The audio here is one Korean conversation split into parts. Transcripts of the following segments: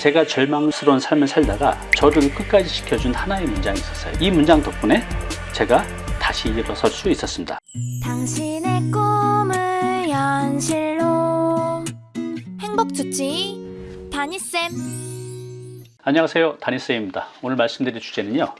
제가 절망스러운 삶을 살다가 저를 끝까지 지켜준 하나의 문장이 있었어요. 이 문장 덕분에 제가 다시 일어설 수 있었습니다. 당신의 꿈을 현실로 행복 주치 다니쌤 안녕하세요. 다니스입니다. 오늘 말씀드릴 주제는요.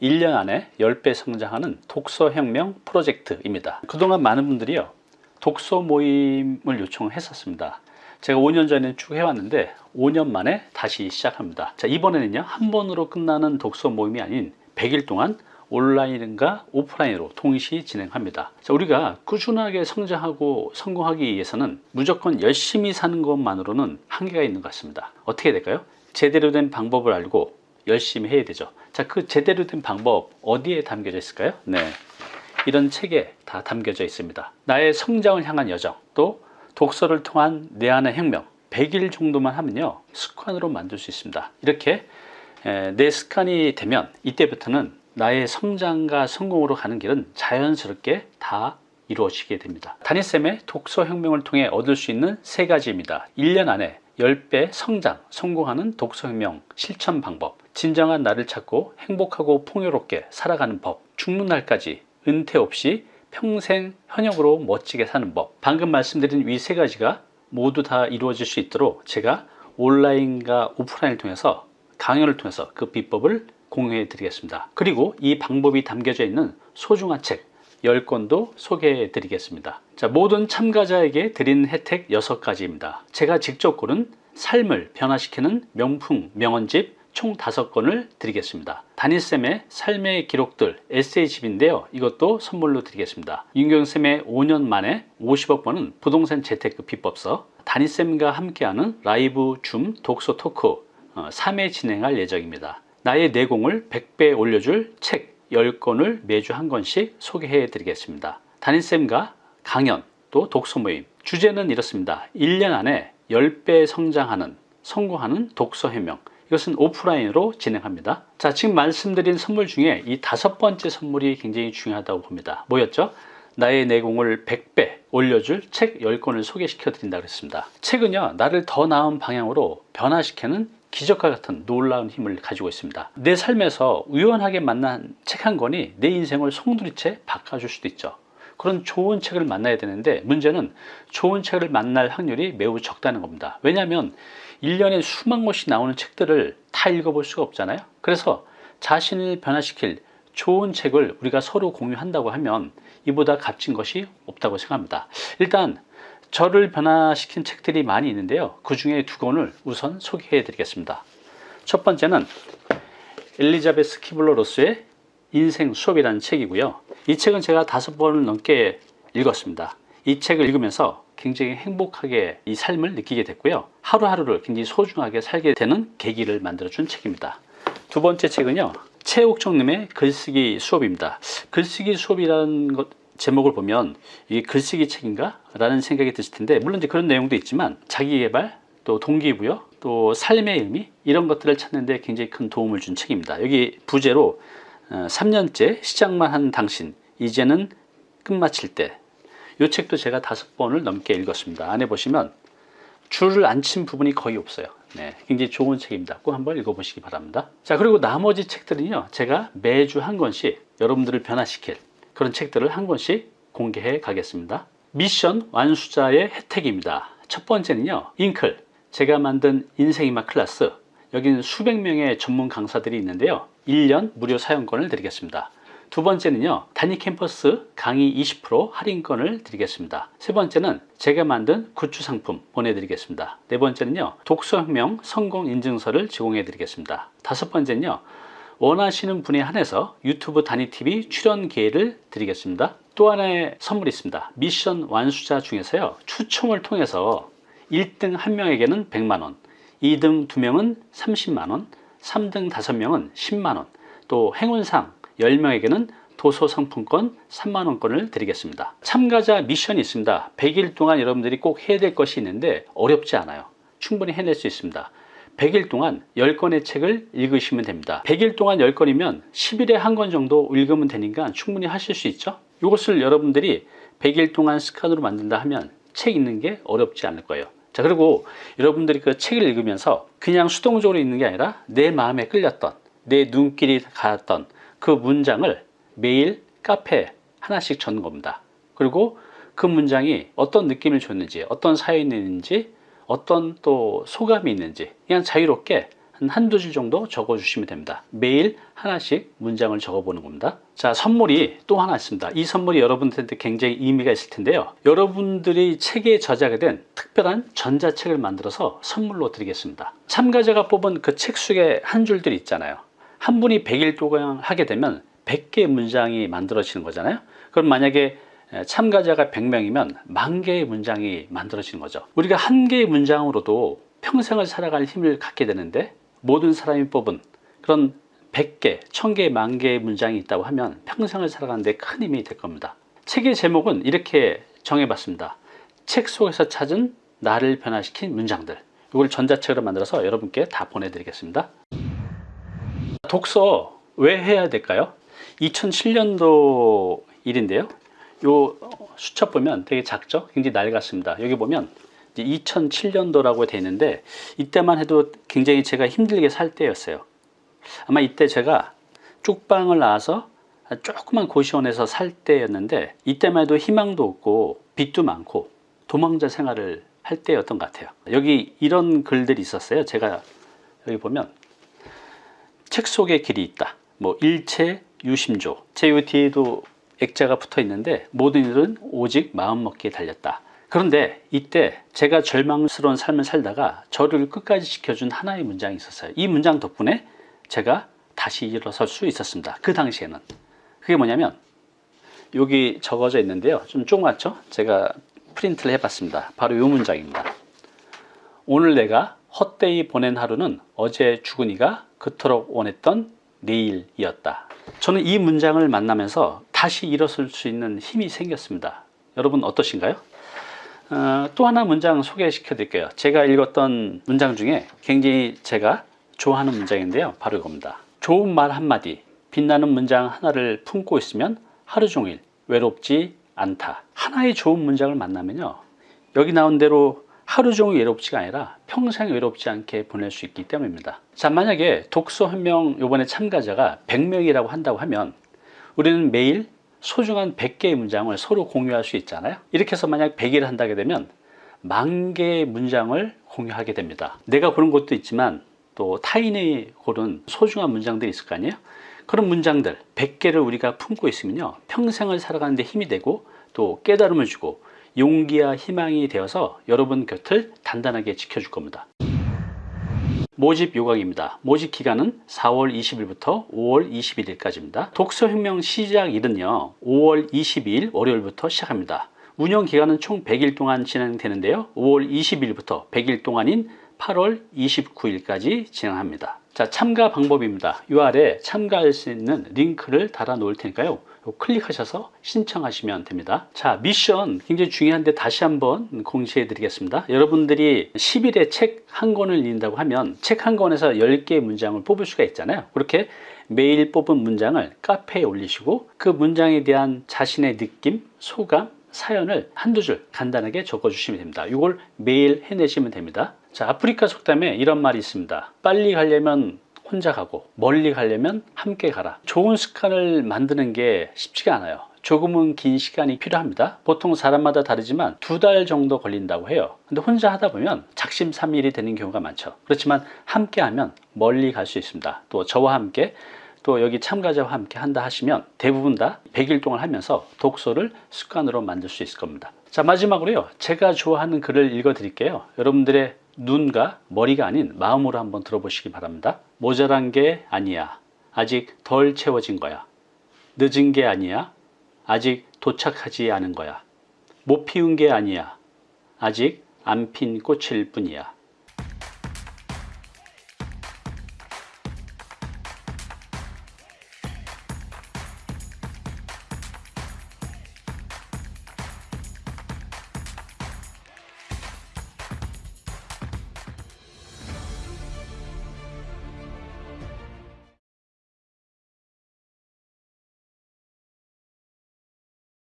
1년 안에 10배 성장하는 독서혁명 프로젝트입니다. 그동안 많은 분들이요. 독서 모임을 요청했었습니다. 제가 5년 전에 쭉 해왔는데 5년 만에 다시 시작합니다. 자, 이번에는요. 한 번으로 끝나는 독서 모임이 아닌 100일 동안 온라인과 오프라인으로 동시 진행합니다. 자, 우리가 꾸준하게 성장하고 성공하기 위해서는 무조건 열심히 사는 것만으로는 한계가 있는 것 같습니다. 어떻게 될까요? 제대로 된 방법을 알고 열심히 해야 되죠. 자, 그 제대로 된 방법 어디에 담겨져 있을까요? 네. 이런 책에 다 담겨져 있습니다. 나의 성장을 향한 여정, 또 독서를 통한 내 안의 혁명 100일 정도만 하면요 습관으로 만들 수 있습니다. 이렇게 내 습관이 되면 이때부터는 나의 성장과 성공으로 가는 길은 자연스럽게 다 이루어지게 됩니다. 다니쌤의 독서혁명을 통해 얻을 수 있는 세 가지입니다. 1년 안에 10배 성장, 성공하는 독서혁명 실천 방법 진정한 나를 찾고 행복하고 풍요롭게 살아가는 법 죽는 날까지 은퇴 없이 평생 현역으로 멋지게 사는 법. 방금 말씀드린 위 세 가지가 모두 다 이루어질 수 있도록 제가 온라인과 오프라인을 통해서 강연을 통해서 그 비법을 공유해 드리겠습니다. 그리고 이 방법이 담겨져 있는 소중한 책 10권도 소개해 드리겠습니다. 자, 모든 참가자에게 드리는 혜택 6가지입니다. 제가 직접 고른 삶을 변화시키는 명품 명언집 총 5권을 드리겠습니다. 다니쌤의 삶의 기록들 에세이집인데요. 이것도 선물로 드리겠습니다. 윤경쌤의 5년 만에 50억 번은 부동산 재테크 비법서 다니쌤과 함께하는 라이브 줌 독서 토크 3회 어, 진행할 예정입니다. 나의 내공을 100배 올려줄 책 10권을 매주 한 권씩 소개해 드리겠습니다. 다니쌤과 강연 또 독서 모임 주제는 이렇습니다. 1년 안에 10배 성장하는 성공하는 독서 해명 이것은 오프라인으로 진행합니다. 자, 지금 말씀드린 선물 중에 이 다섯 번째 선물이 굉장히 중요하다고 봅니다. 뭐였죠? 나의 내공을 100배 올려줄 책 10권을 소개시켜 드린다 그랬습니다. 책은요, 나를 더 나은 방향으로 변화시키는 기적과 같은 놀라운 힘을 가지고 있습니다. 내 삶에서 우연하게 만난 책 한 권이 내 인생을 송두리째 바꿔줄 수도 있죠. 그런 좋은 책을 만나야 되는데 문제는 좋은 책을 만날 확률이 매우 적다는 겁니다. 왜냐하면 1년에 수만 권씩 나오는 책들을 다 읽어볼 수가 없잖아요. 그래서 자신을 변화시킬 좋은 책을 우리가 서로 공유한다고 하면 이보다 값진 것이 없다고 생각합니다. 일단 저를 변화시킨 책들이 많이 있는데요. 그 중에 두 권을 우선 소개해 드리겠습니다. 첫 번째는 엘리자베스 키블러 로스의 인생 수업이라는 책이고요. 이 책은 제가 다섯 번을 넘게 읽었습니다. 이 책을 읽으면서 굉장히 행복하게 이 삶을 느끼게 됐고요. 하루하루를 굉장히 소중하게 살게 되는 계기를 만들어 준 책입니다. 두 번째 책은요 최옥정님의 글쓰기 수업입니다. 글쓰기 수업이라는 것 제목을 보면 이게 글쓰기 책인가? 라는 생각이 드실 텐데 물론 이제 그런 내용도 있지만 자기개발 또 동기부여 또 삶의 의미 이런 것들을 찾는 데 굉장히 큰 도움을 준 책입니다. 여기 부제로 3년째 어, 시작만 한 당신 이제는 끝마칠 때 이 책도 제가 다섯 번을 넘게 읽었습니다. 안에 보시면 줄을 안 친 부분이 거의 없어요. 네, 굉장히 좋은 책입니다. 꼭 한번 읽어보시기 바랍니다. 자 그리고 나머지 책들은요. 제가 매주 한 권씩 여러분들을 변화시킬 그런 책들을 한 권씩 공개해 가겠습니다. 미션 완수자의 혜택입니다. 첫 번째는요. 잉클 제가 만든 인생이막 클래스 여기는 수백 명의 전문 강사들이 있는데요. 1년 무료 사용권을 드리겠습니다. 두 번째는요 단위 캠퍼스 강의 20% 할인권을 드리겠습니다. 세 번째는 제가 만든 굿즈 상품 보내드리겠습니다. 네 번째는요 독서혁명 성공 인증서를 제공해 드리겠습니다. 다섯 번째는요 원하시는 분에 한해서 유튜브 단위TV 출연 기회를 드리겠습니다. 또 하나의 선물이 있습니다. 미션 완수자 중에서요 추첨을 통해서 1등 1명에게는 100만원 2등 2명은 30만원 3등 5명은 10만원 또 행운상 10명에게는 도서 상품권 3만원권을 드리겠습니다. 참가자 미션이 있습니다. 100일 동안 여러분들이 꼭 해야 될 것이 있는데 어렵지 않아요. 충분히 해낼 수 있습니다. 100일 동안 10권의 책을 읽으시면 됩니다. 100일 동안 10권이면 10일에 한 권 정도 읽으면 되니까 충분히 하실 수 있죠? 이것을 여러분들이 100일 동안 습관으로 만든다 하면 책 읽는 게 어렵지 않을 거예요. 자, 그리고 여러분들이 그 책을 읽으면서 그냥 수동적으로 읽는 게 아니라 내 마음에 끌렸던, 내 눈길이 가았던 그 문장을 매일 카페에 하나씩 적는 겁니다. 그리고 그 문장이 어떤 느낌을 줬는지, 어떤 사연이 있는지, 어떤 또 소감이 있는지 그냥 자유롭게 한 한두 줄 정도 적어 주시면 됩니다. 매일 하나씩 문장을 적어 보는 겁니다. 자, 선물이 또 하나 있습니다. 이 선물이 여러분들한테 굉장히 의미가 있을 텐데요. 여러분들이 책에 저자가 된 특별한 전자책을 만들어서 선물로 드리겠습니다. 참가자가 뽑은 그 책 속에 한 줄들이 있잖아요. 한 분이 100일 동안 하게 되면 100개의 문장이 만들어지는 거잖아요. 그럼 만약에 참가자가 100명이면 만 개의 문장이 만들어지는 거죠. 우리가 한 개의 문장으로도 평생을 살아갈 힘을 갖게 되는데 모든 사람이 뽑은 그런 100개, 1000개, 만 개의 문장이 있다고 하면 평생을 살아가는 데 큰 힘이 될 겁니다. 책의 제목은 이렇게 정해봤습니다. 책 속에서 찾은 나를 변화시킨 문장들. 이걸 전자책으로 만들어서 여러분께 다 보내드리겠습니다. 독서 왜 해야 될까요? 2007년도 일인데요. 요 수첩 보면 되게 작죠? 굉장히 낡았습니다. 여기 보면 2007년도라고 되어 있는데 이때만 해도 굉장히 제가 힘들게 살 때였어요. 아마 이때 제가 쪽방을 나와서 조그만 고시원에서 살 때였는데 이때만 해도 희망도 없고 빚도 많고 도망자 생활을 할 때였던 것 같아요. 여기 이런 글들이 있었어요. 제가 여기 보면 책 속에 길이 있다. 뭐 일체 유심조. 제 뒤에도 액자가 붙어 있는데 모든 일은 오직 마음먹기에 달렸다. 그런데 이때 제가 절망스러운 삶을 살다가 저를 끝까지 지켜준 하나의 문장이 있었어요. 이 문장 덕분에 제가 다시 일어설 수 있었습니다. 그 당시에는. 그게 뭐냐면 여기 적어져 있는데요. 좀 조그맣죠? 제가 프린트를 해봤습니다. 바로 이 문장입니다. 오늘 내가 헛되이 보낸 하루는 어제 죽은 이가 그토록 원했던 내일이었다. 저는 이 문장을 만나면서 다시 일어설 수 있는 힘이 생겼습니다. 여러분 어떠신가요? 어, 또 하나 문장 소개시켜 드릴게요. 제가 읽었던 문장 중에 굉장히 제가 좋아하는 문장인데요. 바로 이겁니다. 좋은 말 한마디, 빛나는 문장 하나를 품고 있으면 하루 종일 외롭지 않다. 하나의 좋은 문장을 만나면요. 여기 나온 대로 하루 종일 외롭지가 아니라 평생 외롭지 않게 보낼 수 있기 때문입니다. 자, 만약에 독서 한명 이번에 참가자가 100명이라고 한다고 하면 우리는 매일 소중한 100개의 문장을 서로 공유할 수 있잖아요. 이렇게 해서 만약 100일을 한다게 되면 만 개의 문장을 공유하게 됩니다. 내가 고른 것도 있지만 또 타인이 고른 소중한 문장들이 있을 거 아니에요? 그런 문장들 100개를 우리가 품고 있으면요. 평생을 살아가는 데 힘이 되고 또 깨달음을 주고 용기와 희망이 되어서 여러분 곁을 단단하게 지켜줄 겁니다. 모집 요강입니다. 모집 기간은 4월 20일부터 5월 21일까지입니다. 독서혁명 시작일은요. 5월 22일 월요일부터 시작합니다. 운영 기간은 총 100일 동안 진행되는데요. 5월 20일부터 100일 동안인 8월 29일까지 진행합니다. 자, 참가 방법입니다. 이 아래 참가할 수 있는 링크를 달아 놓을 테니까요. 클릭하셔서 신청하시면 됩니다. 자, 미션 굉장히 중요한데 다시 한번 공지해 드리겠습니다. 여러분들이 10일에 책 한 권을 읽는다고 하면 책 한 권에서 10개의 문장을 뽑을 수가 있잖아요. 그렇게 매일 뽑은 문장을 카페에 올리시고 그 문장에 대한 자신의 느낌, 소감, 사연을 한두 줄 간단하게 적어주시면 됩니다. 이걸 매일 해내시면 됩니다. 자, 아프리카 속담에 이런 말이 있습니다. 빨리 가려면 혼자 가고 멀리 가려면 함께 가라. 좋은 습관을 만드는 게 쉽지가 않아요. 조금은 긴 시간이 필요합니다. 보통 사람마다 다르지만 두 달 정도 걸린다고 해요. 근데 혼자 하다 보면 작심삼일이 되는 경우가 많죠. 그렇지만 함께 하면 멀리 갈 수 있습니다. 또 저와 함께 또 여기 참가자와 함께 한다 하시면 대부분 다 100일 동안 하면서 독서를 습관으로 만들 수 있을 겁니다. 자, 마지막으로요. 제가 좋아하는 글을 읽어 드릴게요. 여러분들의 눈과 머리가 아닌 마음으로 한번 들어보시기 바랍니다. 모자란 게 아니야. 아직 덜 채워진 거야. 늦은 게 아니야. 아직 도착하지 않은 거야. 못 피운 게 아니야. 아직 안 핀 꽃일 뿐이야.